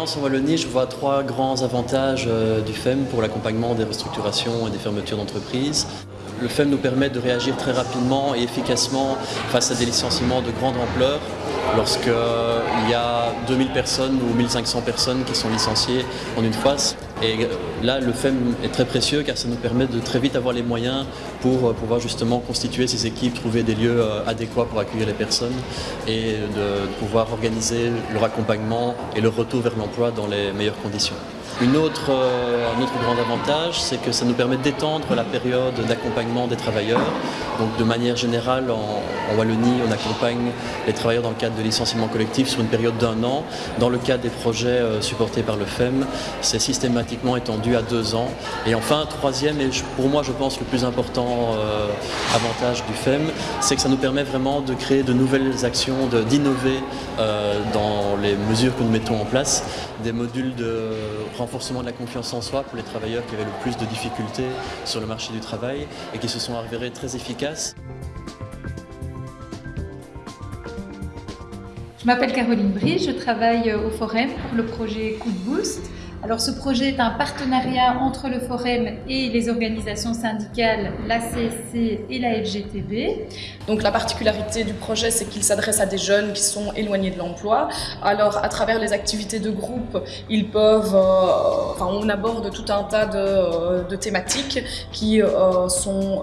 En Wallonie, je vois trois grands avantages euh, du FEM pour l'accompagnement des restructurations et des fermetures d'entreprises. Le FEM nous permet de réagir très rapidement et efficacement face à des licenciements de grande ampleur lorsqu'il euh, y a 2000 personnes ou 1500 personnes qui sont licenciées en une phase. Et euh, là, le FEM est très précieux car ça nous permet de très vite avoir les moyens pour euh, pouvoir justement constituer ces équipes, trouver des lieux adéquats pour accueillir les personnes et de pouvoir organiser leur accompagnement et leur retour vers l'emploi dans les meilleures conditions. Un autre grand avantage, c'est que ça nous permet d'étendre la période d'accompagnement des travailleurs. Donc de manière générale, en, Wallonie, on accompagne les travailleurs dans le cadre de licenciement collectif sur une période d'un an. Dans le cadre des projets euh, supportés par le FEM, c'est systématiquement étendu à deux ans. Et enfin, troisième, et pour moi je pense le plus important euh, avantage du FEM, c'est que ça nous permet vraiment de créer de nouvelles actions, d'innover euh, dans les mesures que nous mettons en place, des modules de renforcement de la confiance en soi pour les travailleurs qui avaient le plus de difficultés sur le marché du travail et qui se sont avérés très efficaces. Je m'appelle Caroline Brie, je travaille au Forum pour le projet Coup de Boost. Alors ce projet est un partenariat entre le Forum et les organisations syndicales, la CSC et la FGTB. Donc la particularité du projet, c'est qu'il s'adresse à des jeunes qui sont éloignés de l'emploi. Alors à travers les activités de groupe, ils peuvent, euh, enfin on aborde tout un tas de, euh, thématiques qui euh, sont,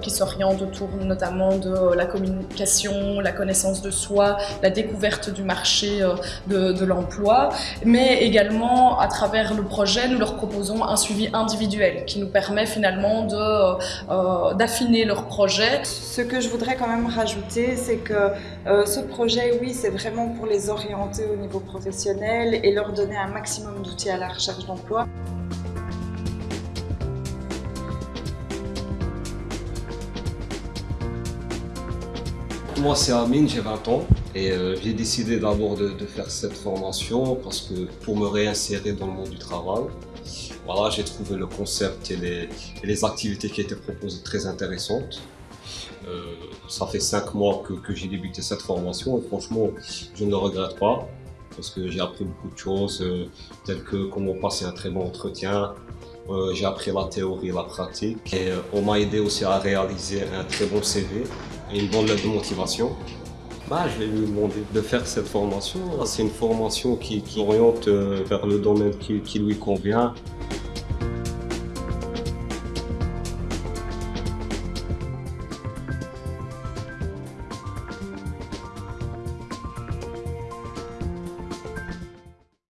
qui s'orientent autour notamment de la communication, la connaissance de soi, la découverte du marché de, de l'emploi, mais également à travers le projet, nous leur proposons un suivi individuel qui nous permet finalement euh, euh, d'affiner leur projet. Ce que je voudrais quand même rajouter, c'est que euh, ce projet, oui, c'est vraiment pour les orienter au niveau professionnel et leur donner un maximum d'outils à la recherche d'emploi. Moi c'est Amine, j'ai 20 ans euh, j'ai décidé d'abord de, faire cette formation parce que pour me réinsérer dans le monde du travail, voilà, j'ai trouvé le concept et les, activités qui étaient proposées très intéressantes. Euh, ça fait 5 mois que, j'ai débuté cette formation et franchement je ne le regrette pas parce que j'ai appris beaucoup de choses euh, telles que comment passer un très bon entretien, j'ai appris la théorie et la pratique on m'a aidé aussi à réaliser un très bon CV et une bonne lettre de motivation. Bah, je vais lui demander de faire cette formation. C'est une formation qui, qui oriente euh, vers le domaine qui, qui lui convient.